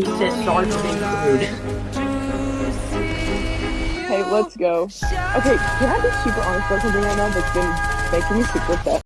He sorry for. Hey, let's go. Okay, can I be super honest about something right now that's been making me super upset?